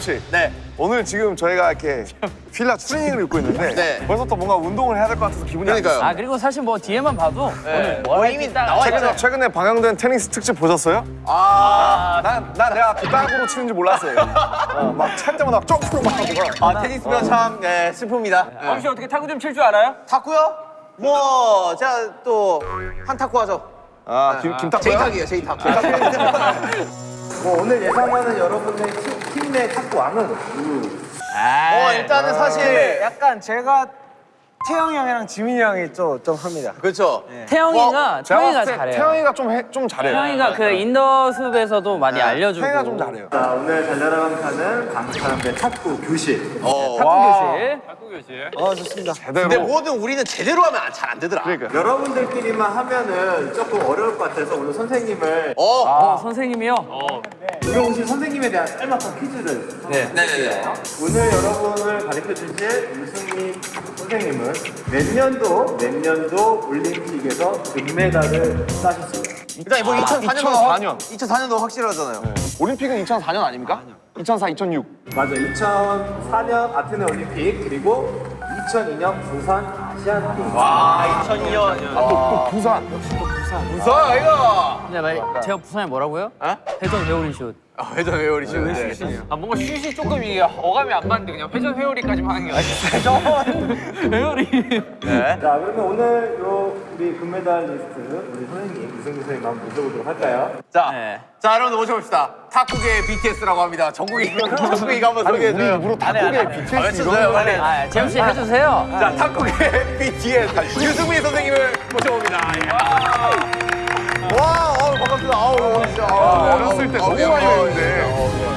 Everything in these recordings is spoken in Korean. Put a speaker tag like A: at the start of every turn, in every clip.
A: 재엽 씨.
B: 네.
A: 오늘 지금 저희가 이렇게 필라 추리닝을 입고 있는데
B: 네.
A: 벌써부터 뭔가 운동을 해야 될 것 같아서 기분이 안
B: 그러니까요.
C: 아 그리고 사실 뭐 뒤에만 봐도
B: 네.
C: 오늘 뭐
B: 이미
C: 딱
B: 나와.
A: 최근에, 최근에 방영된 테니스 특집 보셨어요?
B: 아,
A: 난, 난 내가 그 땅으로 치는지 몰랐어요. 어, 막찰 때마다 점프로 막 하고 막.
B: 아 테니스면 참 네, 슬픕니다. 네.
C: 혹시 어떻게 탁구 좀 칠 줄 알아요?
B: 탁구요? 뭐 제가 또 한 탁구 하죠.
A: 아, 김, 김탁구야?
B: 제이탁이에요, 제이탁.
D: 뭐 오늘 예상하는 여러분의 팀내 탁구 왕은.
B: 어, 일단은 사실
D: 약간 제가 태형이 형이랑 지민이 형이 좀, 좀 합니다.
B: 그렇죠.
C: 태형이가
A: 제가
C: 태형이가
A: 봤을 때
C: 잘해요.
A: 태형이가 좀, 해, 좀 잘해요.
C: 태형이가 그 인더 숲에서도 많이 알려주고
A: 태형이가 좀 잘해요.
D: 자 오늘 달려라 방탄은 강사람의 탁구 교실.
B: 어.
C: 탁구 교실.
D: 어 좋습니다.
A: 제대로.
B: 근데 뭐든 우리는 제대로 하면 잘 안 되더라.
A: 그러니까.
D: 여러분들끼리만 하면은 조금 어려울 것 같아서 오늘 선생님을
B: 어,
C: 어, 선생님이요?
D: 오늘 오신 선생님에 대한 짤막한 퀴즈를
B: 네, 네, 네.
D: 오늘 여러분을 가르쳐 주실 유승민 선생님은 몇 년도 몇 년도 올림픽에서 금메달을 따셨습니다.
B: 일단 뭐 2004년도
A: 2004년.
B: 2004년도 확실하잖아요.
A: 올림픽은 2004년 아닙니까? 2004, 2006.
D: 맞아. 2004년 아테네 올림픽 그리고 2002년 부산 아시안 게임.
B: 와, 2002년.
A: 또, 또 부산.
B: 무서워 이거.
C: 근데 말 제가 부산에 뭐라고요?
B: 어?
C: 회전 회오리 슛.
B: 아, 회전 회오리 슛.
E: 아 뭔가 슛이 조금 이게 어감이 안 맞는데 그냥 회전 회오리까지만 하는 게 아니라
C: 회오리.
B: 네.
D: 자 그러면 오늘 요 우리 금메달 리스트 우리 선생님 이승민 선생님 한번 모셔보도록 할까요?
B: 자,
C: 네.
B: 자 여러분 모셔봅시다. 탁구계 BTS라고 합니다. 정국이 정국이가 한번
A: 아니, 우리
B: 소개해줘요.
A: 입으로 탁구계
B: 아,
A: BTS
B: 외쳐줘요 빨리.
C: 아 재엽 씨 해주세요.
B: 자, 탁구계 BTS 유승민 선생님을 모셔봅니다. 예. 와, 어, 반갑습니다. 아우, 반갑습니다. 아우,
A: 어렸을 때
B: 어,
A: 너무
B: 어,
A: 많이
B: 어,
A: 했는데.
B: 네, 어, 네.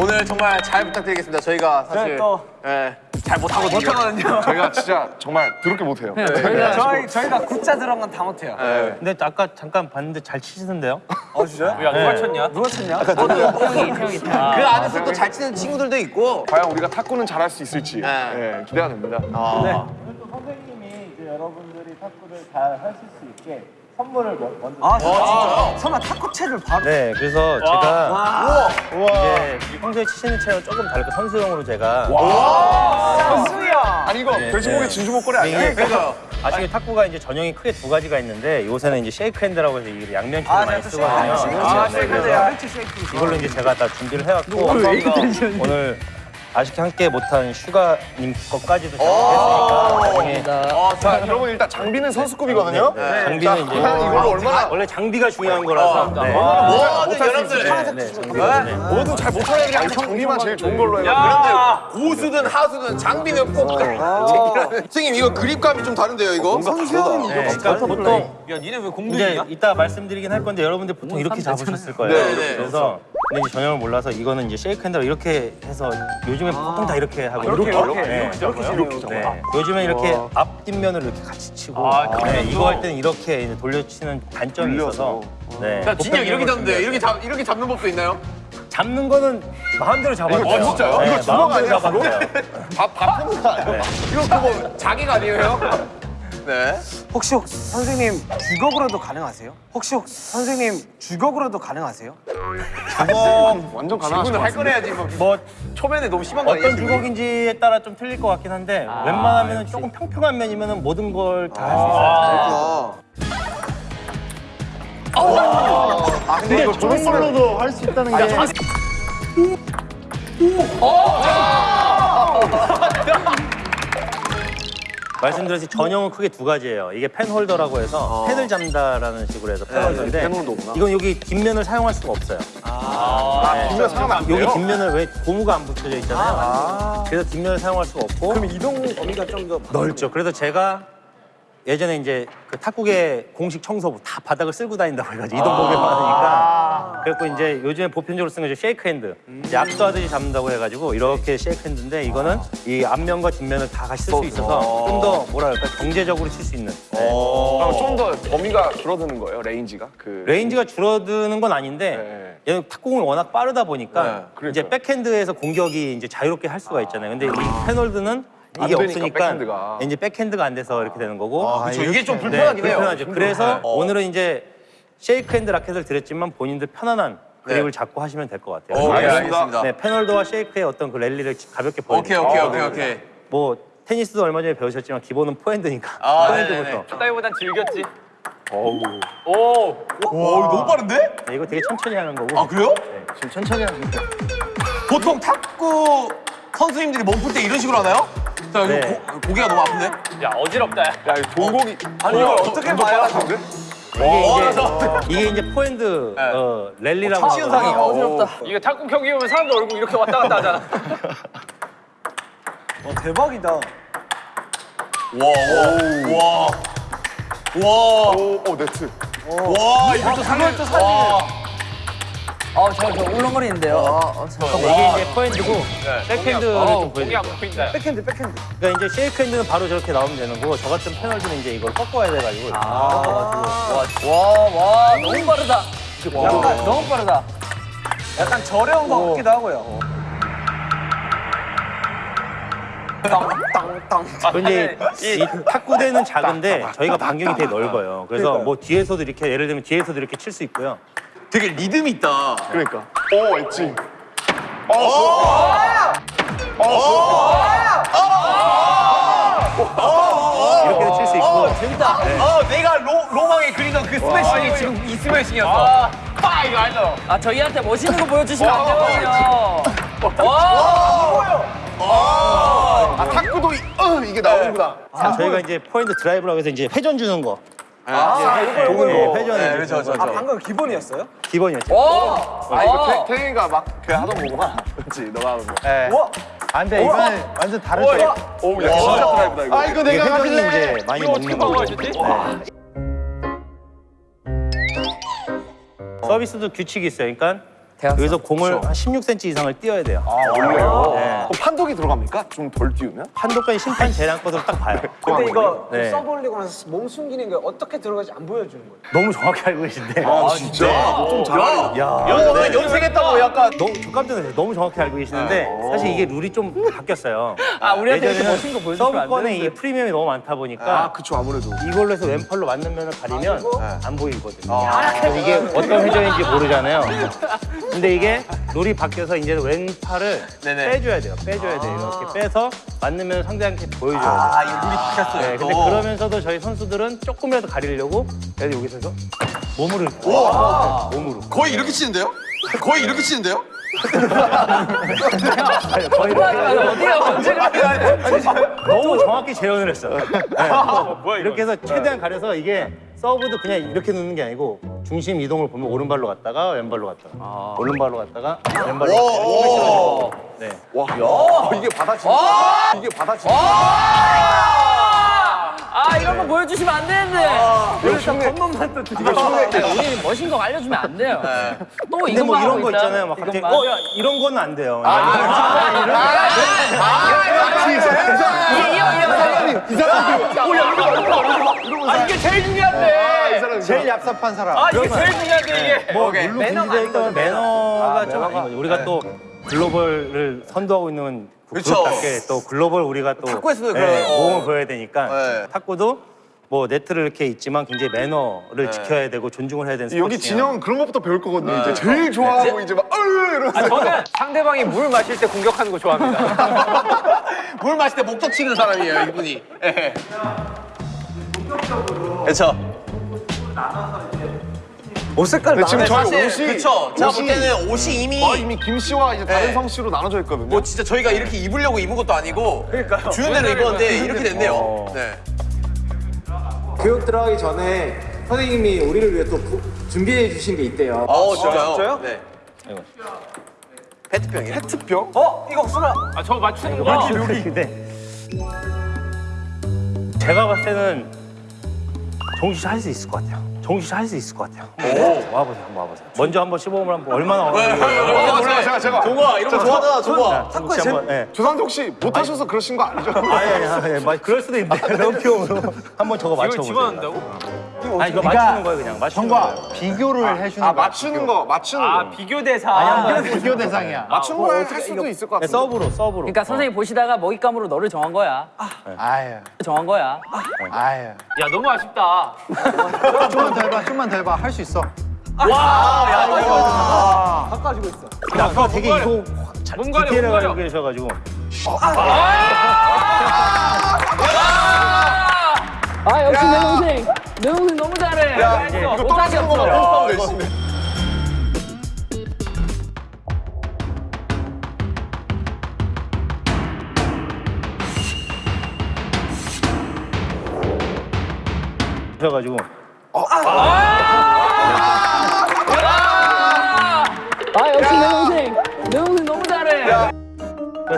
B: 오늘 정말 잘 부탁드리겠습니다. 저희가 사실
D: 또-
B: 예, 잘 못하거든요. 못하거든요.
A: 저희가 진짜 정말 더럽게 못해요.
C: 네, 저희가
D: 저희 저희가 굿자 들어간 건다 못해요.
F: 근데 아까 잠깐 봤는데 잘 치시던데요?
D: 어 진짜요?
E: 야 누가 쳤냐?
D: 누가 쳤냐?
C: 태영이 태영이
B: 그
C: 태영이.
B: 안에서 또 잘 치는 친구들도 있고.
A: 과연 우리가 탁구는 잘할 수 있을지
B: 네.
A: 예, 기대가 됩니다.
B: 아.
D: 오늘 또 선생님이 이제 여러분들이 탁구를 잘 하실 수 있게 선물을 먼- 먼저.
B: 아, 진짜요?
D: 설마 탁구채를 바로?
F: 네, 그래서 제가 이제 평소에 치시는 채랑 조금 다르게 선수용으로 제가
D: 선수야.
A: 아니 이거 돼지고기 진주 목걸이 아니야?
F: 이게
B: 그러니까요.
F: 아시게 탁구가 이제 전형이 크게 두 가지가 있는데 요새는 이제 쉐이크 핸드라고 해서 이게 양면채를
D: 아,
F: 많이
D: 네,
F: 쓰거든요.
D: 아,
F: 네,
D: 쉐이크
F: 그래서
D: 쉐이크 쉐이크.
F: 이걸로 이제 제가 다 준비를 해왔고 오늘 아쉽게 함께 못한 슈가님 것까지도 준비했으니까 나중에
B: 아,
A: 자, 여러분 일단 장비는 선수급이거든요.
F: 네, 장비는 이제
A: 이걸로 얼마나
F: 원래 장비가 중요한 거라서 네.
B: 모든 여러분들
F: 네, 네, 장비는 네.
A: 뭐든 잘 못하는 게 아니라 장비만 제일 좋은 걸로 해요.
B: 여러분들 고수든 하수든 장비는 꼭 챙기라는. 선생님 이거 그립감이 좀 다른데요 이거?
A: 선수형이
F: 네, 그러니까 보통
E: 야 니네 왜
F: 이제
E: 공들이냐?
F: 이따 말씀드리긴 할 건데 여러분들 보통 이렇게 잡으셨을 거예요.
B: 네, 네.
F: 그래서 근데 이제 전형을 몰라서 이거는 이제 쉐이크 핸드로 이렇게 해서 요즘에 보통 다 이렇게 하고
A: 이렇게 이렇게
F: 네.
A: 이렇게 이렇게 잡아.
F: 네. 요즘에 이렇게 앞 뒷면을 이렇게 같이 치고 네, 이거 할 때는 이렇게 이제 돌려치는 단점이 있어서 네.
B: 야 진짜 이렇게 잡는데 이렇게 잡 이렇게 잡는 법도 있나요?
F: 잡는 거는 마음대로
A: 이거
F: 돼요.
A: 진짜요?
F: 네,
A: 이거 주먹 아니야,
F: 잡아도 돼요.
A: 밥밥 푸는 거 아니야?
B: 이거 그거 자기가 아니에요? 네.
D: 혹시 혹- 선생님 주걱으로도 가능하세요? 혹시 혹- 선생님 주걱으로도 가능하세요?
A: 완전 가능하실
B: 질문을 것할
A: 같은데.
B: 거래야지 뭐.
F: 뭐
B: 초면에 너무 심한 거 아니에요?
F: 어떤 주걱인지에 따라 좀 틀릴 것 같긴 한데 웬만하면 조금 평평한 면이면 모든 걸 다 할수 있어요.
B: 아 근데 이거
A: 저런 걸로도 할 수 있다는 게
F: 말씀드렸듯이 전형은 크게 두 가지예요. 이게 펜 홀더라고 해서 펜을 잡는다라는 식으로 해서 펜 홀더인데
A: 펜 홀더구나.
F: 이건 여기 뒷면을 사용할 수가 없어요.
A: 뒷면 사용하면 안 돼요?
F: 여기 뒷면을 왜 고무가 안 붙여져 있잖아요. 그래서 뒷면을 사용할 수가 없고
D: 그럼 이동 범위가 좀 더
F: 넓죠. 그래서 제가 예전에 이제 그 탁구계 공식 청소부 다 바닥을 쓸고 다닌다고 해가지고 이동 폭이 많으니까 그래갖고 이제 요즘에 보편적으로 쓰는 게 쉐이크 핸드 이제 악수하듯이 잡는다고 해가지고 이렇게 쉐이크 핸드인데 이거는 이 앞면과 뒷면을 다 같이 쓸 수 있어서 좀 더 뭐랄까 경제적으로 칠 수 있는 네.
A: 그럼 좀더 범위가 줄어드는 거예요, range가? 그
F: range가 줄어드는 건 아닌데 얘는 탁구공이 워낙 빠르다 보니까
A: 네, 그러니까요.
F: 이제 백핸드에서 공격이 이제 자유롭게 할 수가 있잖아요. 근데 이 펜홀더는
A: 안
F: 이게
A: 되니까,
F: 없으니까
A: 백핸드가.
F: 이제 백핸드가 안 돼서 이렇게 되는 거고.
B: 아, 그쵸. 이게 좀 불편하긴
F: 네,
B: 해요.
F: 불편하죠. 그래서
B: 어.
F: 오늘은 이제 쉐이크 핸드 라켓을 드렸지만 본인들 편안한 그립을 잡고 하시면 될 것 같아요.
B: 네. 오케이,
F: 그래서
B: 알겠습니다.
F: 네, 펜홀더와 쉐이크의 어떤 그 랠리를 가볍게
B: 오케이,
F: 보여드릴게요.
B: 오케이, 오케이, 오케이.
F: 뭐 테니스도 얼마 전에 배우셨지만 기본은 포핸드니까
B: 아,
F: 포핸드부터.
E: 따위보단 즐겼지.
F: 어우.
E: 오.
B: 와, 이거 너무 빠른데?
F: 네, 이거 되게 천천히 하는 거고.
B: 아, 그래요?
A: 지금 천천히 하니까.
B: 보통 탁구 선수님들이 몸풀 때 이런 식으로 하나요? 자, 이거
F: 네.
B: 고, 고개가 너무 아픈데?
E: 야 어지럽다. 야.
A: 야, 이거 동공이.
B: 아니, 이걸 어떻게 봐요?
F: 이게 이제 이게 이제 포핸드 어, 랠리라고
B: 시현상이
F: 하거든요.
B: 어지럽다.
E: 이거 탁구 경기 보면 사람들 얼굴 이렇게 왔다 갔다 하잖아.
D: 대박이다.
B: 와, 와, 와. 와,
A: 오, 오, 네트.
B: 와, 이것도 상을 또 사진.
C: 어, 저, 저 울렁거리는데요. 어, 어, 잠깐만.
F: 이게 이제 포핸드고 백핸드를
E: 어,
F: 좀 보여드릴게요.
E: 보인다.
D: 백핸드, 백핸드.
F: 그러니까 이제 쉐이크 핸드는 바로 저렇게 나오면 되는 거고 저 같은 펜홀더는 이제 이걸 꺾어야 돼가지고 꺾어가지고
C: 와, 와, 너무 빠르다. 약간 너무 빠르다.
D: 약간 저렴한 것 같기도 하고요.
F: 근데 이 탁구대는 작은데 저희가 반경이 되게 넓어요. 그래서 뭐 뒤에서도 이렇게 예를 들면 뒤에서도 이렇게 칠 수 있고요.
B: 되게 리듬 있다.
A: 그러니까. 오, 엣지.
F: 이렇게도 칠수 있고
C: 재밌다.
B: 어, 내가 로, 그리던 그 스매싱이 지금 이 스매싱이었어. 빠 이거 알죠?
C: 아, 저희한테 멋있는 거 보여주시면 안 되거든요.
A: 아, 탁구도 이, 어, 이게 나오는구나.
F: 자, 저희가 이제 포인트 드라이브라고 해서 이제 회전 주는 거.
B: 아, 이거
F: 이거, 이거. 회전이
B: 네, 그렇죠, 그렇죠.
D: 아, 방금 기본이었어요?
F: 기본이었죠.
C: 오!
A: 아, 이거 태, 태형이가 막 그 하던 거구나. 그렇지, 너가 하는 거.
F: 네.
D: 와,
F: 안 돼, 이거는 완전 다르죠.
A: 오, 야, 진짜 드라이브다, 이거. 아, 이거
F: 이게 회전이 이제 많이
E: 이거 어떻게
F: 먹는 거고. 서비스도 규칙이 있어요. 그러니까. 여기서 공을 한 16cm 이상을 띄어야 돼요.
A: 원래요?
F: 네.
A: 그럼 판독이 들어갑니까? 좀 덜 띄우면?
F: 판독까지 심판 재량권으로 딱 봐요.
D: 근데 이거
F: 네.
D: 서브 올리고 나서 몸 숨기는 게 어떻게 들어가지 안 보여주는 거예요.
F: 너무 정확히 알고 계신데.
A: 아, 진짜? 좀 잘하네.
F: 야,
B: 연,
F: 네.
B: 연습했다고 약간.
F: 너무 저 깜짝 놀랐어요. 너무 정확히 알고 계시는데 사실 이게 룰이 좀 바뀌었어요.
C: 아, 우리한테 이렇게 멋진 거 보여주시면 안
F: 서브권에 이. 프리미엄이 너무 많다 보니까
A: 아, 그쵸, 아무래도.
F: 이걸로 해서 왼팔로 맞는 면을 가리면 안 보이거든요. 그래서 이게 어떤 회전인지 모르잖아요. 근데 이게 룰이 바뀌어서 이제 왼팔을
B: 네네.
F: 빼줘야 돼요. 빼줘야 돼요. 이렇게 빼서 맞는 면을 상대한테 보여줘야 돼요.
B: 아, 이거 룰이 바뀌었어요.
F: 네, 근데
B: 또.
F: 그러면서도 저희 선수들은 조금이라도 가리려고 그래서 여기서 해서 몸으로 이렇게 몸으로
B: 거의 이렇게 치는데요? 거의 이렇게 치는데요?
F: 거의
C: 어디가 언제가
F: 너무 정확히 재현을 했어요. 네. 이렇게 해서 최대한 가려서 이게 서브도 그냥 이렇게 놓는 게 아니고 중심 이동을 보면 오른발로 갔다가 왼발로 갔다가 오른발로 갔다가 왼발로 갔다가 네.
A: 와, 야, 이게 받아친다. 이게 받아친다.
C: 아, 이런 거 보여주시면 안 되는데.
A: 이거 흉내.
C: 겉멋만 또 드리고. 우리 멋진 거 알려주면 안 돼요. 또
F: 근데
C: 이것만
F: 뭐 이런 거. 있잖아요. 막 갑자기
C: 이것만.
F: 어야 이런 거는 안 돼요.
E: 아 이게 제일 중요한데.
A: 제일 얍삽한 사람.
E: 아 이게 제일 중요한데 이게.
F: 뭐. 물론
C: 매너가
F: 매너가 있다면 매너가 좀. 우리가 또 글로벌을 선도하고 있는 그
B: 그쵸.
F: 그룹답게 또 글로벌 우리가 또
B: 탁구에서도
F: 네,
B: 그런- 어.
F: 모험을 보여야 되니까
B: 네.
F: 탁구도 뭐 네트를 이렇게 있지만 굉장히 매너를 지켜야 되고 존중을 해야 되는
A: 여기
F: 스포츠예요.
A: 진영은 그런 것부터 배울 거거든요. 이제 제일 좋아하고 이제 막, 으 이러면서.
E: 아, 저는 상대방이 물 마실 때 공격하는 거 좋아합니다.
B: 물 마실 때 목적 치는 사람이에요, 이분이. 예. 그렇죠.
D: 옷 색깔
A: 근데 지금 저희
B: 사실
A: 옷이.
B: 그쵸. 제가 볼 때는 옷이 이미
A: 거의 이미 김 씨와 이제 다른
B: 네.
A: 성 씨로 나눠져 있거든요.
B: 뭐 진짜 저희가 이렇게 입으려고 입은 것도 아니고 주는 대로 입었는데 이렇게 됐네요.
F: 어.
B: 네.
D: 교육 들어가기 전에 선생님이 우리를 위해 또 부- 준비해 주신 게 있대요.
B: 어, 진짜요?
D: 진짜요?
B: 네.
F: 아이고.
B: 페트병이에요.
A: 페트병?
D: 어? 이거 혹시나
E: 아저 맞추는 거.
F: 근데 제가 봤을 때는 정신 씨할 수 있을 것 같아요. 정식 할수 있을 것 같아요. 네, 와보세요, 한번 와보세요. 먼저 한번 시범을 한번 얼마나
B: 어, 몰라요. 제가 제가
A: 좋아 이런 거 좋아하잖아 좋아.
F: 탁구에 한번 예.
A: 조상태 혹시 못하셔서 그러신 거 아니죠?
F: 아니 아니 아니 막 그럴 수도 있는데 럼피용으로 한번 저거
E: 이걸
F: 맞춰보세요.
E: 집어넣는다고?
F: 아니 이거 맞추는 거예요 그냥 맞추는 거예요.
G: 비교를 해주는
A: 아 맞추는 거 맞추는
E: 아
A: 거.
E: 비교 대상.
F: 아니,
G: 거야. 비교 대상이야.
A: 맞춘 거할 수도 있을 것
F: 네,
A: 같은데.
F: 서브로 서브로.
C: 그러니까 선생님 보시다가 먹잇감으로 너를 정한 거야.
G: 아유,
C: 정한 거야.
G: 아유.
E: 야 너무 아쉽다.
G: 좀만 더 해봐, 좀만 더 해봐. 할 수 있어.
F: 아까 되게 이거 잘
E: 뭔가를
F: 디테일하게
E: 뭔가를.
F: 알고 계셔가지고
C: 아 역시 내 동생. 내 동생 너무 잘해.
A: 야
C: 이제
A: 이거 떨어지는 거만. 뻔뻔 열심히.
F: 하셔가지고
C: 아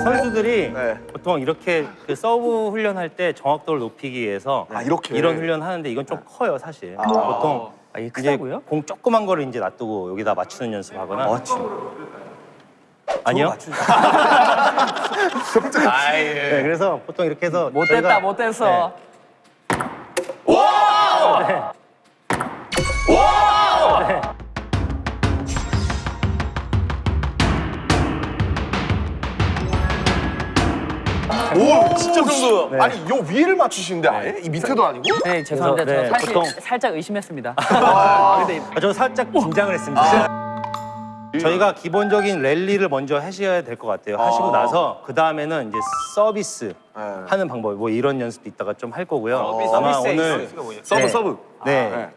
F: 선수들이
A: 네.
F: 보통 이렇게 그 서브 훈련할 때 정확도를 높이기 위해서
A: 아, 이렇게?
F: 이런 훈련 하는데 이건 좀 커요 사실. 보통
C: 아, 이게 크다고요?
F: 공 조그만 거를 이제 놔두고 여기다 맞추는 연습하거나. 아니요. 네, 그래서 보통 이렇게 해서
C: 못됐다
F: 저희가-
C: 못됐어.
A: 오 진짜 정도.
F: 네.
A: 아니 요 위를 맞추시는데 아예 이 밑에도 아니고?
C: 네 죄송합니다.
F: 그래서, 네,
C: 저 사실
F: 보통-
C: 살짝 의심했습니다.
F: 아, 저 살짝 긴장을 했습니다. 저희가 기본적인 랠리를 먼저 하셔야 될 것 같아요. 하시고 나서 그 다음에는 이제 서비스 하는 방법, 뭐 이런 연습도 이따가 좀 할 거고요. 아마
E: 서비스
F: 오늘
E: 에이스가 뭐예요?
A: 서브
F: 네.
A: 서브.
F: 네,
A: 네.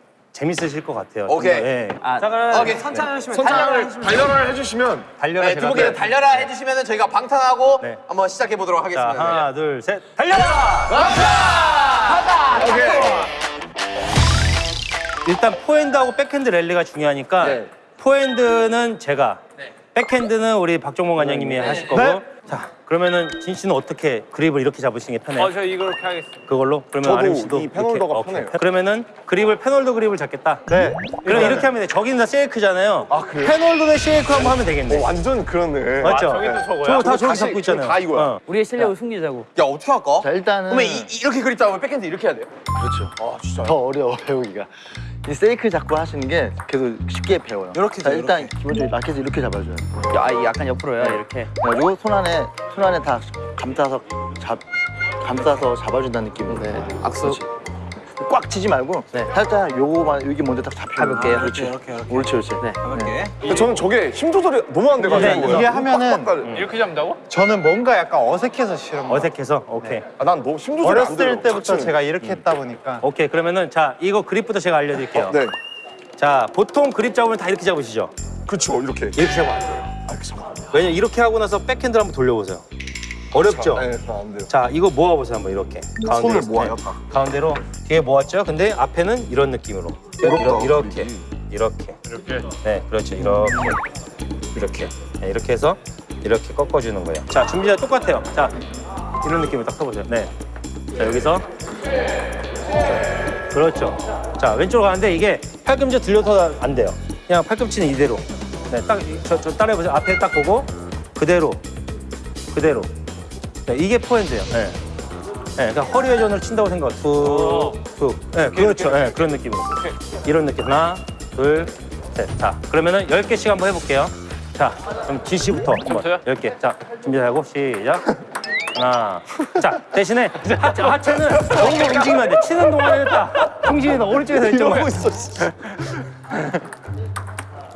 F: 재밌으실 것 같아요.
B: 오케이.
F: 예.
C: 아,
E: 자 그럼
B: 오케이.
E: 천천히 하시면
A: 선창을 달려라를 해주시면
F: 달려라
B: 네, 두 분께 달려라 해주시면 저희가 방탄하고
F: 네.
B: 한번 시작해 보도록
F: 자
B: 하겠습니다.
F: 하나 둘 셋 달려라! 일단 포핸드하고 백핸드 랠리가 중요하니까
B: 네.
F: 포핸드는 제가 백핸드는 우리 박종범 관장님이 하실 거고 자 그러면은 진 씨는 어떻게 그립을 이렇게 잡으시는 게 편해요?
E: 어 저 이렇게 하겠습니다.
F: 그걸로 그러면
A: 저도
F: RM 씨도
A: 이 펜홀더가
F: 이렇게,
A: 편해요.
F: 오케이. 그러면은 그립을 펜홀더 그립을 잡겠다.
G: 네.
F: 그럼 이렇게 하면 돼. 저기는 다 쉐이크잖아요.
A: 아, 그래요?
F: 펜홀더 대 쉐이크 한번 하면 되겠네.
A: 어, 완전 그렇네.
F: 맞죠?
E: 저기 또 저거야?
F: 저거 다 저기 잡고 있잖아요.
A: 다 이거야.
F: 어.
C: 우리의 실력을 숨기자고.
B: 야 어떻게 할까?
G: 자, 일단은
B: 그러면 이, 이렇게 그립 잡으면 백핸드 이렇게 해야 돼요?
G: 더 어려워 배우기가. 이 세이크 잡고 하시는 게 계속 쉽게 배워요.
B: 이렇게
G: 자, 일단 기본적으로 라켓을 이렇게 잡아줘요.
C: 야, 이 약간 옆으로요 이렇게.
G: 그래가지고 손 안에 손 안에 다 감싸서 잡 감싸서 잡아준다는 느낌으로. 네. 악수. 꽉 치지 말고 살짝 요거만 여기 먼저 딱 잡혀.
C: 가볍게요?
G: 그렇지.
B: 이렇게, 이렇게.
G: 옳지, 옳지.
C: 네.
B: 이렇게.
A: 근데 저는 저게 힘 조절이 너무 안 돼가지고.
G: 네, 이게 하면은
A: 빡빡거려.
E: 이렇게 잡는다고?
G: 저는 뭔가 약간 어색해서 싫은 거예요.
F: 어색해서 오케이.
A: 아, 난 너무 힘 조절이 안 돼요.
G: 어렸을 때부터
A: 자체는.
G: 제가 이렇게 했다 보니까
F: 오케이 그러면은 자 이거 그립부터 제가 알려드릴게요.
A: 네.
F: 자 보통 그립 잡으면 다 이렇게 잡으시죠?
A: 그렇죠. 이렇게.
F: 이렇게 잡으면 안 돼요. 왜냐 면 이렇게 하고 나서 백핸드를 한번 돌려보세요. 어렵죠?
A: 네, 안 돼요.
F: 자 이거 모아보세요 한번 이렇게.
A: 손을 모아요,
F: 때.
A: 다.
F: 가운데로 뒤에 모았죠? 근데 앞에는 이런 느낌으로.
A: 어렵다,
F: 이렇게
A: 그림이.
F: 이렇게.
E: 이렇게.
F: 네 그렇죠 이렇게 이렇게 네, 이렇게 해서 이렇게 꺾어주는 거예요. 자 준비자 똑같아요. 자 이런 느낌으로 딱 써보세요. 네. 자 여기서 그렇죠. 자 왼쪽으로 가는데 이게 팔꿈치 들려서 안 돼요. 그냥 팔꿈치는 이대로. 네, 딱 저 저 따라해보세요. 앞에 딱 보고 그대로 그대로. 네, 이게 포핸드예요. 네. 네, 그러니까 허리 회전을 친다고 생각. 툭, 툭. 네, 그렇죠. 네, 그런 느낌으로. 이런 느낌. 하나, 둘, 셋. 자, 그러면은 10개씩 한번 해볼게요. 자, 그럼 진 씨부터 한번
E: 저요?
F: 10개. 자, 준비하고 시작. 하나. 자, 대신에 하체, 하체는 너무 움직이면 안 돼. 치는 동안에는 딱 중심이 너 오른쪽에서 왼쪽만. 있어.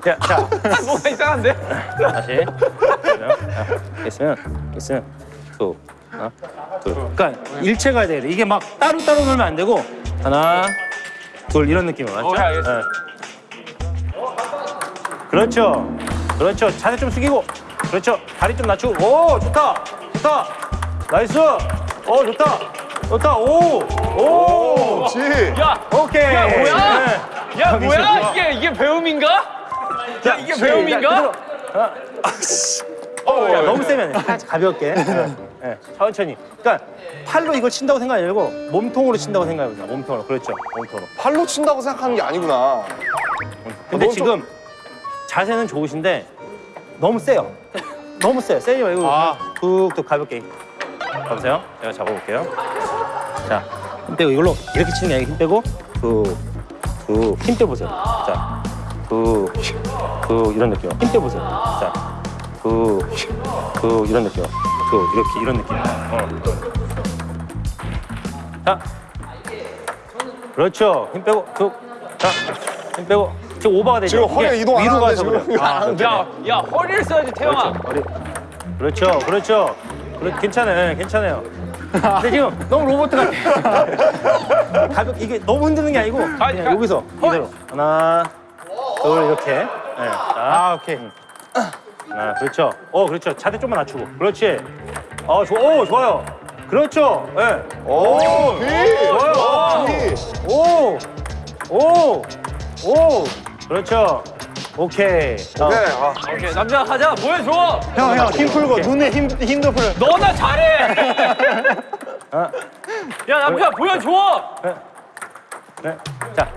F: 자, 자,
E: 뭐가 이상한데?
F: 다시. 자, 있으면, 있으면, 두, 하나, 둘. 그러니까 일체 가야 돼. 이게 막 따로따로 놀면 안 되고, 하나, 둘, 이런 느낌으로. 맞죠?
E: 오케이, 알겠습니다.
F: 네. 그렇죠. 그렇죠. 자세 좀 숙이고. 그렇죠. 다리 좀 낮추고. 오, 좋다. 좋다. nice. 오, 좋다. 좋다. 오, 오.
A: 지.
E: 야,
F: 오케이.
E: 야, 뭐야?
F: 네.
E: 야 뭐야. 이게 이게 배움인가? 야 이게 배움인가?
F: 어, 야, 너무 세면 안 돼. 살짝 가볍게. 네. 예, 천천히. 그러니까 팔로 이걸 친다고 생각하지 말고 몸통으로 친다고 생각해보자. 몸통으로. 그렇죠. 몸통으로.
A: 팔로 친다고 생각하는 게 아니구나.
F: 근데
A: 너무
F: 지금 자세는 좋으신데 너무 세요. 너무 세요. 세지 말고
A: 아.
F: 툭툭 가볍게. 가보세요. 제가 잡아볼게요. 자, 힘 빼고 이걸로 이렇게 치는 게 아니고 힘 빼고 툭툭 힘 빼보세요. 자, 툭툭 이런 느낌. 힘 빼보세요. 자, 툭툭 이런 느낌. 툭 이렇게 이런 느낌. 어. 자, 그렇죠. 힘 빼고 툭. 자, 힘 빼고 지금 오버가 되죠.
A: 지금 허리 이동 안
F: 위로 가서.
A: 이거 안 하는데.
E: 야, 야 허리를 써야지 태영아.
F: 머리. 그렇죠, 그렇죠. 그래, 괜찮아요, 괜찮아요. 근데 지금 너무 로봇 같아. 가볍게 이게 너무 흔드는 게 아니고 그냥
E: 가-
F: 여기서 이대로 하나, 둘 이렇게. 네. 아, 오케이. 하 나, 그렇죠. 어, 그렇죠. 자세 좀만 낮추고. 그렇지. 어, 좋아, 오, 좋아요. 그렇죠. 예. 네.
A: 오,
F: 좋아요. 오, 오, 오. 그렇죠. 오케이. 어.
A: 네. 아,
E: 오케이 남자 가자 보여줘.
F: 형, 형, 힘 풀고 눈에 힘, 힘도 풀어.
E: 너나 잘해.
F: 어.
E: 야 남자 보여줘.
F: 네. 자,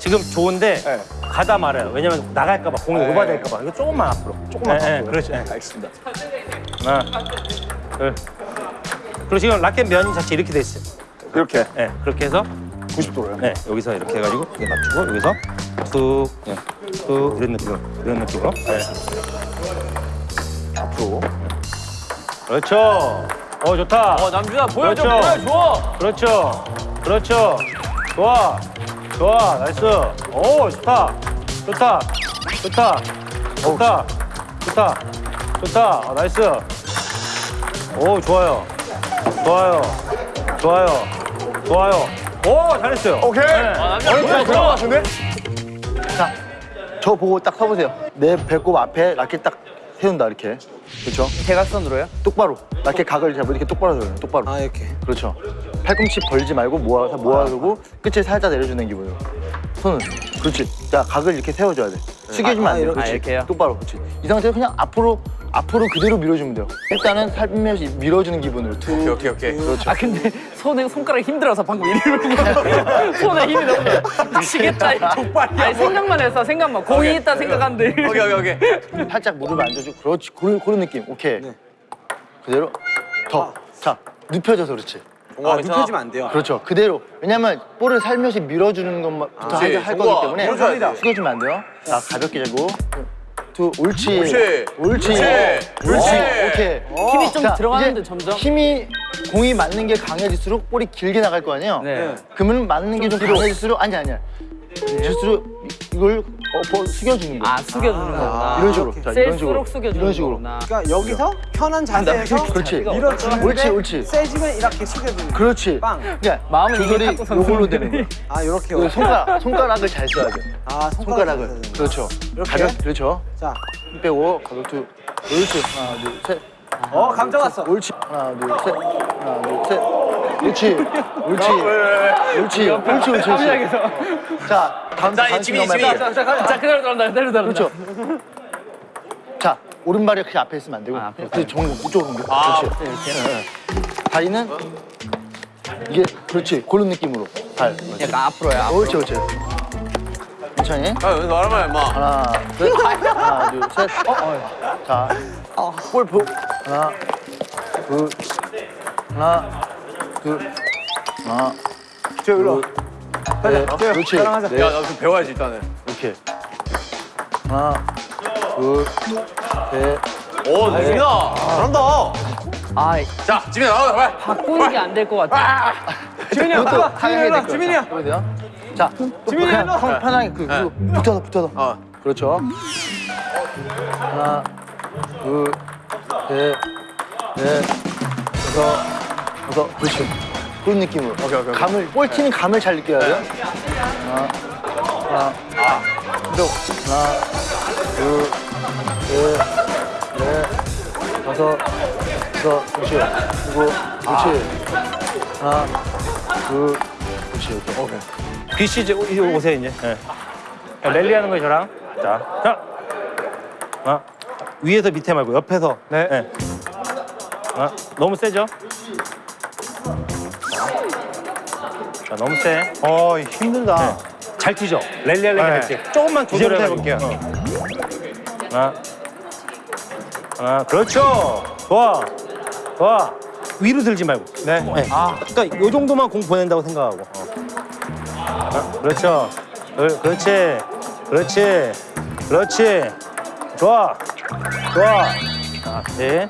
F: 지금 좋은데
A: 네.
F: 가다 말아요. 왜냐면 나갈까 봐 공이
A: 네.
F: 오버될까 봐. 이거 조금만 앞으로.
A: 조금만
F: 네, 네,
A: 앞으로.
F: 그렇지. 네.
A: 알겠습니다.
F: 하나, 둘. 그리고 지금 라켓 면 자체 이렇게 돼 있어요.
A: 이렇게
F: 네, 그렇게 해서
A: 90도로요.
F: 네, 여기서 이렇게 해가지고 이렇게 맞추고 여기서 툭, 네, 툭 이런 느낌으로 이런 느낌으로. 네.
A: 앞으로.
F: 그렇죠. 어 좋다.
E: 어 남준아 보여줘
F: 그렇죠.
E: 보여줘.
F: 그렇죠. 그렇죠. 좋아. 좋아. nice. 오, 좋다. 좋다. 좋다. 좋다. 좋다. 좋다. 아, nice. 오, 좋아요. 좋아요. 좋아요. 좋아요. 오, 잘했어요.
A: 오케이.
F: 네.
E: 아, 남자
A: 어이,
E: 보여줘.
A: 들어같은데
G: 자, 저 보고 딱 서보세요. 내 배꼽 앞에 라켓 딱 세운다 이렇게. 그렇죠?
C: 대각선으로요?
G: 똑바로. 라켓 각을 잡고 이렇게 똑바로 세워요. 똑바로.
C: 아 이렇게.
G: 그렇죠. 팔꿈치 벌지 말고 모아서 모아두고 끝을 살짝 내려주는 기분으로. 손은. 그렇지. 자, 각을 이렇게 세워줘야 돼. 숙여주면 안 돼.
C: 이렇게.
G: 그렇지.
C: 아, 이렇게요?
G: 똑바로. 그렇지. 이 상태에서 그냥 앞으로 앞으로 그대로 밀어주면 돼요. 일단은 살며시 밀어주는 기분으로. 툭.
B: 오케이 오케이 오케이.
G: 그렇죠.
C: 아 근데 손에 손가락이 힘들어서 방금 거 손에 힘이 너무 미치겠다 이 족발이야 아니 생각만 해서 생각만 공이 있다 생각하는데
B: 오케이 오케이 오케이.
G: 살짝 무릎을 앉아주고 그렇지. 그런, 그런 느낌. 오케이. 그대로. 더. 자, 눕혀져서 그렇지.
B: 아, 눕혀지면 안 돼요.
G: 그렇죠. 그대로. 왜냐면 볼을 살며시 밀어주는 것부터
B: 그렇지.
G: 할, 거기 때문에
B: 밀어줘야 돼.
G: 숙여주면 안 돼요. 자, 가볍게 잡고. 두, 옳지.
B: 옳지.
G: 옳지.
B: 옳지.
G: 오케이.
C: 힘이 좀
G: 자,
C: 들어가는데 점점
G: 힘이 공이 맞는 게 강해질수록 볼이 길게 나갈 거 아니에요?
C: 네.
G: 그러면 맞는 게 좀 강해질수록 아니 아니야. 질수록 이걸 어, 버- 숙여주는 거야.
C: 아 숙여주는 거구나
G: 이런 식으로. 자, 이런 식으로.
C: 숙여주는
G: 이런 식으로.
C: 거구나
H: 그러니까 여기서 편한 자세에서
G: 그렇지.
H: 밀어주는데
G: 옳지, 옳지.
H: 세지면 이렇게 숙여주는
G: 그렇지.
H: 빵.
G: 그러니까
C: 마음은
G: 조절이 요걸로 되는 거야.
H: 아 이렇게
G: 그 손가락, 손가락을 잘 써야 돼.
H: 아
G: 손가락을.
H: 손가락을
G: 그렇죠.
H: 이렇게?
G: 가볍, 그렇죠.
H: 자,
G: 힘 빼고 가볍게. 옳지. 하나, 둘, 셋.
H: 어 감정 왔어.
G: 옳지. 하나, 둘, 셋. 하나, 둘, 셋. 옳지. 옳지. 옳지. 옳지, 옳지, 옳지. 자, 다음
B: 자,
G: 다음
B: 지민이, 지민이.
G: 해볼게요.
C: 자 그대로 들어간다 그대로 들어간다
G: 그렇죠. 자, 오른발이 그렇게 앞에 있으면 안 되고.
C: 아, 앞에
G: 그 정, 이쪽으로 옮겨.
B: 아,
G: 그렇지. 네. 다리는 이게 그렇지. 그런 느낌으로. 발.
C: 약간 앞으로야
G: 옳지, 옳지. 천천히.
B: 아 여기서 말하면 임마.
G: 하나, 둘, 하나, 둘, 셋. 자, 볼 보. 하나, 둘, 하나, 둘, 하나,
A: 저 일로.
G: 네, 그렇지. 네,
B: 야, 나좀 배워야지 일단은.
G: 이렇게. 하나, 둘, 셋.
B: 오, 지민아. 잘한다.
C: 아
B: 자, 지민아 나와 빨리.
C: 바꾸는 게 안 될 것 같아
H: 지민이 형,
G: 이것도
H: 아, 지민이 형, 지민이 형.
G: 해야 돼요. 자,
H: 지민이
G: 그냥
H: 일로 와.
G: 편- 편하게 그, 그 붙어서 붙어서.
B: 어.
G: 그렇죠. 하나, 둘, 셋, 넷, 다섯, 다섯. 그렇지. 그런 느낌으로.
B: 오케이, 오케이, 오케이.
G: 감을 볼 튀는 감을 잘 느껴야 돼요. 하나, 하나, 아, 또 하나, 둘, 셋, 넷, 다섯, 다섯. 그렇지. 그리고 그렇지. 하나, 둘, 그렇지. 오케이.
F: BC 이제 오- 이제 오세요 이제. 네. 자, 랠리 하는 거예요 저랑. 자, 자. 어. 위에서 밑에 말고 옆에서.
A: 네.
F: 아, 너무 세죠? 자, 너무 세.
A: 어 힘들다.
F: 잘 튀죠? 랠리할래
A: 네.
F: 할지 조금만
A: 이제부터
F: 조절해 볼게요.
A: 해볼게요.
F: 하나, 하나, 그렇죠. 좋아, 좋아. 위로 들지 말고.
A: 네.
F: 네. 그러니까 요 정도만 공 보낸다고 생각하고. 어. 아, 그렇죠. 그, 그렇지, 그렇지, 그렇지. 좋아, 좋아. 아, 네.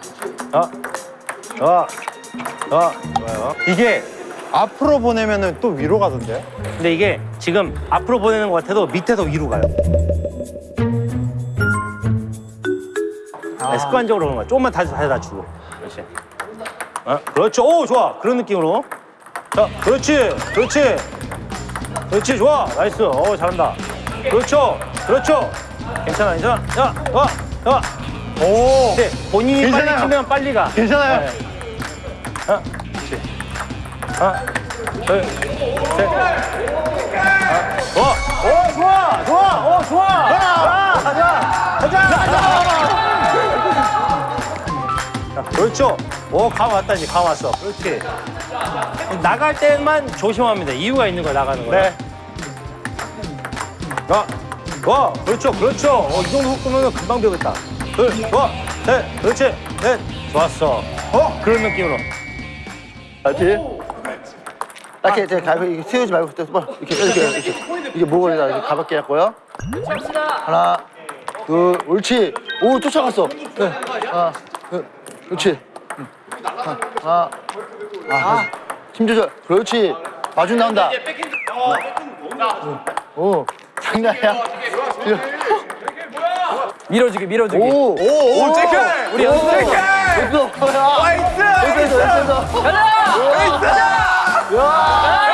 F: 아, 좋아, 좋아, 좋아요.
A: 이게 앞으로 보내면은 또 위로 가던데.
F: 근데 이게 지금 앞으로 보내는 것 같아도 밑에서 위로 가요. 네, 습관적으로 그런 거야. 조금만 다시 다시 주고. 그렇지. 어, 그렇죠. 오, 좋아. 그런 느낌으로. 자, 그렇지. 그렇지. 그렇지. 좋아. nice. 어, 잘한다. 그렇죠. 그렇죠. 괜찮아, 괜찮아. 야, 와, 와. 오. 네, 본인이
A: 괜찮아요.
F: 빨리 치면 빨리 가.
A: 괜찮아요.
F: 네. 그렇지. 하나, 둘, 셋. 하나, 좋아. 오, 좋아. 좋아. 오, 좋아. 아, 가자. 가자. 가자. 자, 그렇죠. 오, 감 왔다, 이제 감 왔어. 그렇지. 나갈 때만 조심합니다. 이유가 있는 거야, 나가는 거야.
A: 네.
F: 자, 좋아. 그렇죠. 그렇죠. 어, 이 정도 속도면 금방 배우겠다. 둘, 좋아. 셋. 그렇지. 넷. 좋았어. 어? 그런 느낌으로.
G: 알지? 이렇게 이렇게 가볍게 이렇게 세우지 말고 그때 뭐 이렇게 이렇게 이렇게 이게 목을에다 이렇게 가볍게 했고요. 하나, 둘, 옳지. 오 쫓아갔어. 네. 하나, 둘, 그렇지. 응. 하나, 하나, 아, 힘 조절. 그렇지. 마중 나온다. 오, 장난이야.
C: 밀어주기 밀어주기.
G: 오, 오,
B: 오, 제크!
C: 우리 연습.
G: 됐어.
B: 나이스!
G: 됐어, 됐어.
C: 가자. 가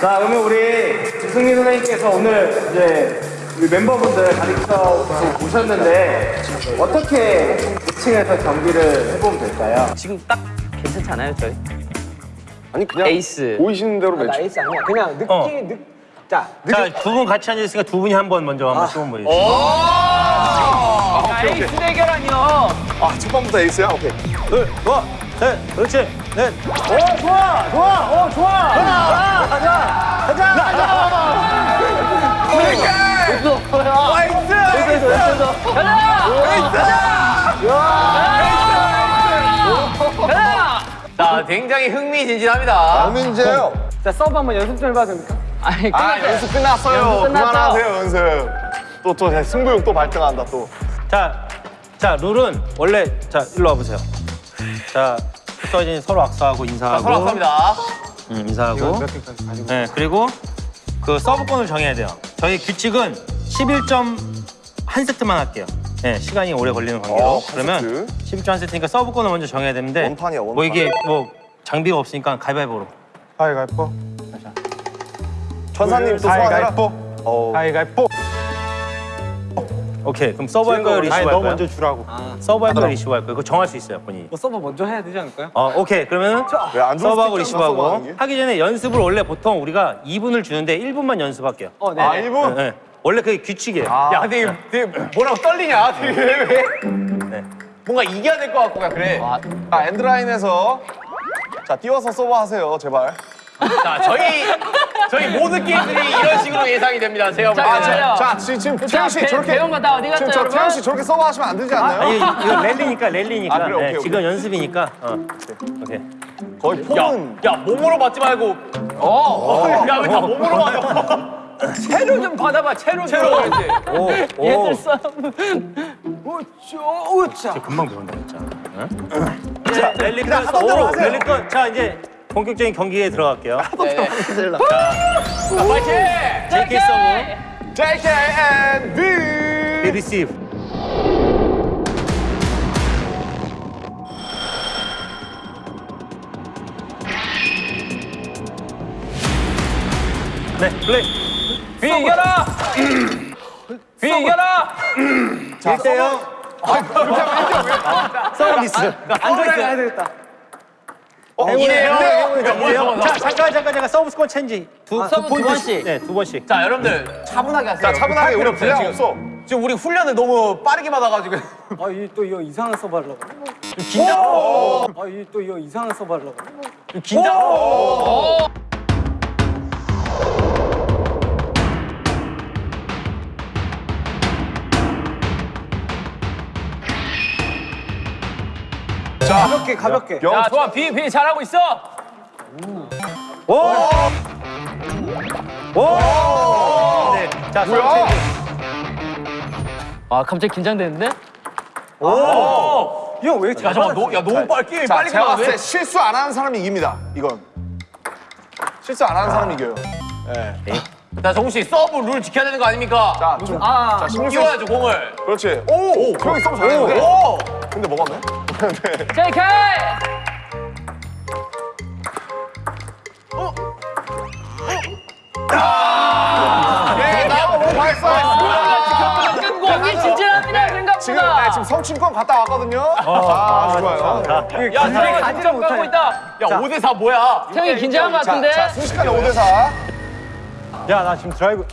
C: 자,
D: 그러면 우리 승민 선생님께서 오늘 이제 우리 멤버분들 가르쳐 보셨는데 어떻게 이쯤에서 경기를 해보면 될까요?
C: 지금 딱 괜찮지 않아요, 저희?
A: 아니 그냥
C: 에이스.
A: 보이시는 대로 매치.
H: nice 아니야. 그냥 느낌,
F: 어.
H: 느, 자,
F: 자, 두 분 같이 앉아있으니까 두 분이 한 번 먼저 한번 시범 보여주세요.
E: 아, 에이스 대결 아니요.
A: 아 첫 번부터 에이스야? 오케이.
F: 둘, 좋 아, 셋, 그렇지, 넷. 오, 좋아, 좋아, 오, 좋아. 가자, 가자, 가자, 가자.
E: 자, 굉장히 흥미진진합니다.
A: 문제요.
H: 자 서브 한번 연습 좀 해봐도 됩니까?
C: 아니,
B: 아. 연습 끝났어요.
C: 연습?
B: 그만하세요, 연습. 또, 또, 승부욕 또 발동한다, 또.
F: 자, 자, 룰은 원래, 자, 일로 와보세요. 자, 떨어진 서로 악수하고 인사하고.
E: 서로 감사합니다.
F: 응, 인사하고. 네, 그리고 그 서브권을 정해야 돼요. 저희 규칙은 11점 한 세트만 할게요. 네, 시간이 오래 걸리는 관계로.
B: 어, 한
F: 그러면 11점 한 세트니까 서브권을 먼저 정해야 되는데.
B: 원판이야, 원판.
F: 뭐 이게 뭐 장비가 없으니까 가위바위보로.
A: 가위가위보.
B: 천사님 또 소환해라.
A: 가위가위보.
B: 어,
A: 가위바위보.
F: 오케이, 그럼 서브 할 거예요, 리시브
A: 아니 할너
F: 거예요?
A: 먼저 주라고.
F: 서브 할 거예요, 리시브 할 거예요? 그거 정할 수 있어요, 본인이.
H: 뭐 서브 먼저 해야 되지 않을까요?
F: 어, 오케이. 그러면
B: 서브하는 게.
F: 하기 전에 연습을 원래 보통 우리가 2분을 주는데 1분만 연습할게요.
H: 어, 네.
B: 아, 1분?
F: 네, 네. 원래 그게 규칙이에요.
E: 야, 되게, 되게 뭐라고 떨리냐? 되게 왜? 왜?
F: 네.
E: 뭔가 이겨야 될 것 같고 그냥 그래.
B: 아, 엔드라인에서. 자, 띄워서 서브 하세요, 제발. 자, 저희 저희 모든 게임들이 이런 식으로 예상이 됩니다. 제가 볼
C: 자. 기다려.
A: 자, 지- 지금 태형 씨
C: 배-
A: 저렇게
C: 배운 거 다 어디 갔죠,
A: 지금 저? 태형 씨 저렇게 서브 하시면 안 되지 않나요?
F: 아니 이거 랠리니까 랠리니까.
A: 아, 그래, 오케이,
F: 네,
A: 오케이.
F: 지금 연습이니까. 어. 오케이.
A: 거의 폼은
B: 야, 몸으로 맞지 말고. 어. 야, 왜 다 몸으로 맞아?
E: 채로 좀 받아봐. 채로 채로.
F: 오, 오.
C: 얘들 싸움.
E: 우쭈 우짜.
F: 금방 배운다 진짜. 응? 자 랠리 끝. 오, 랠리 끝. 자 이제 본격적인 경기에 들어갈게요.
B: 자, 파이팅!
F: JK 서브.
A: JK and B.
F: 비 리시브. 네, 플레이.
E: 비 이겨라. 비 이겨라.
F: 1대0. 서비스.
H: 해야 되겠다.
B: 어, 이래요?
F: 이래요? 자, 잠깐, 잠깐, 잠깐. 서브 스코어 체인지. 두, 두,
C: 서브 두
F: 포인트씩.
C: 번씩.
F: 네, 두 번씩.
B: 자, 여러분들 차분하게 하세요.
A: 자, 차분하게 우리 분량
B: 지금.
A: 없어.
B: 지금 우리 훈련을 너무 빠르게 받아가지고.
H: 아, 이또 이거 이상한 서브 하려고.
B: 긴장.
H: 아, 이또 이거 이상한 서브 하려고.
B: 긴장.
H: 가볍게 가볍게.
A: 영
E: 야, 좋아. 비, 비 잘하고 있어.
F: 오! 오! 네. 자, 서브
A: 뭐야?
C: 아 갑자기 긴장되는데?
H: 이형 왜 이렇게
B: 야, 잠깐, 너, 야, 너무 빨리 게임
A: 자,
B: 빨리
A: 제가 봤을 때
B: 돼.
A: 실수 안 하는 사람이 이깁니다. 이건. 실수 안 하는 사람이 이겨요.
B: 자, 정우 씨 서브 룰 지켜야 되는 거 아닙니까?
A: 자, 좀.
C: 아
A: 자,
B: 끼워야죠 공을.
A: 그렇지. 오! 형이 서브 잘했는데?
B: 오.
A: 근데 뭐 먹었네?
C: JK!
A: 예, 나와 뭐 발사.
C: 경기 진진합니다 생각보다.
A: 지금 네, 지금 성춘권 갔다 왔거든요. 아, 좋아요.
B: 야, 태영이 가지를 가고 있다. 야, 5대 4 뭐야?
C: 형이 긴장한 것
A: 자,
C: 같은데?
A: 자, 순식간에 5대 4.
F: 야, 나 지금 드라이브.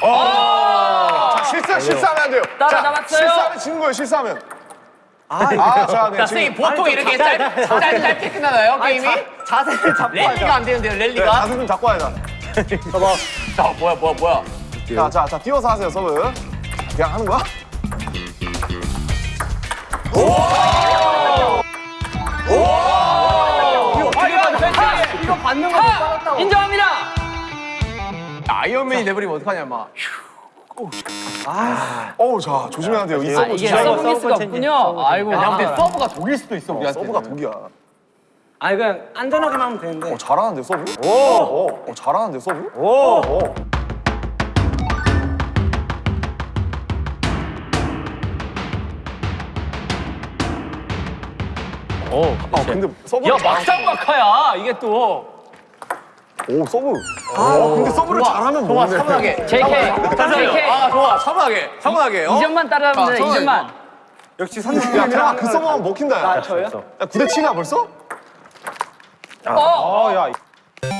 A: 자, 실수 실수하면 안 돼요.
C: 따라
A: 자. 실수하면 지는 거예요. 실수하면. 아, 아, 자, 네.
B: 자, 선생님 보통 이렇게 짧, 짧, 짧게 끝나나요, 게임이?
H: 자 세를 잡고
B: 랠리가 안 되는데요,
A: 네,
B: 랠리가?
A: 자세 좀 잡고 와야 돼.
B: 자, 뭐야, 뭐야, 뭐야.
A: 자, 자, 자, 띄워서 하세요, 서브. 그냥 하는 거야?
H: 이거 받는 거
C: 아, 인정합니다.
B: 아이언맨이 돼버리면 어떡하냐, 막.
A: 어우, 자, 조심해야 돼요. 이
C: 아,
A: 서브
C: 이게
A: 조심해야 돼요.
C: 서브 미스가 없군요. 아이고.
B: 야,
C: 아.
B: 근데 서브가 독일 수도 있어, 우리한테.
A: 서브가 독이야.
H: 아니 그냥 안전하게만 하면 되는데.
A: 어, 잘하는데, 서브? 오! 어, 어, 잘하는데, 서브? 오! 오.
B: 오,
A: 아, 근데 서브.
B: 야, 막상 막하야, 이게 또.
A: 오, 서브. 아, 근데 서브를 잘하면
B: 좋아,
A: 뭐네.
B: 차분하게.
C: JK. JK.
B: 아, 좋아, 차분하게. 차분하게. 어?
C: 2점만 따라하면 돼.
B: 아,
C: 2점만.
H: 역시
A: 야, 태아, 그 서브 하면 먹힌다, 야.
H: 아, 저요?
A: 야, 9대 7이야, 벌써?
C: 어.
A: 아, 야.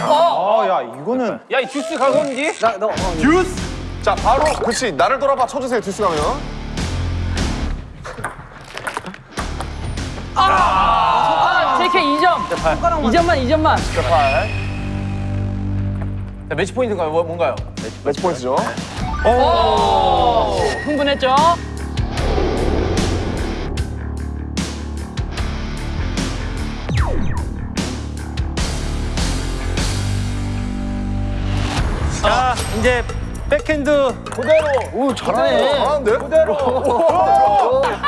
C: 어.
A: 아, 야, 이거는.
E: 야, 이 주스 가고인지?
H: 나, 너, 어,
A: 자, 바로, 그렇지. 나를 돌아봐 쳐주세요, 듀스 가면.
C: 아, JK 2점. 2점만 2점만.
B: 자, 매치 포인트가 뭐, 뭔가요?
A: 매치 포인트죠.
C: 오. 흥분했죠?
F: 자, 이제 백핸드
A: 오, 잘하네. 잘하는데?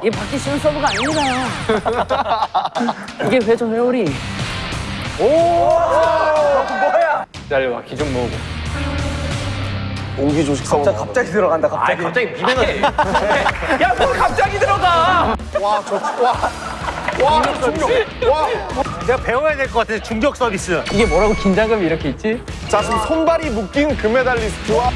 C: 이게 받기 쉬운 서브가 아닙니다. 이게 회전 회오리.
E: 기다려봐, 기좀 모으고.
A: 옹기 조식 서브.
H: 갑자기 들어간다
B: 아,
H: 갑자기.
B: 갑자기 비벼넣지. 야, 뭘 갑자기 들어가!
A: 와, 저, 와. 와, 중력. 와.
F: 내가 배워야 될 것 같아. 중력 서비스.
C: 이게 뭐라고 긴장감이 이렇게 있지?
A: 자, 지금 손발이 묶인 금메달리스트와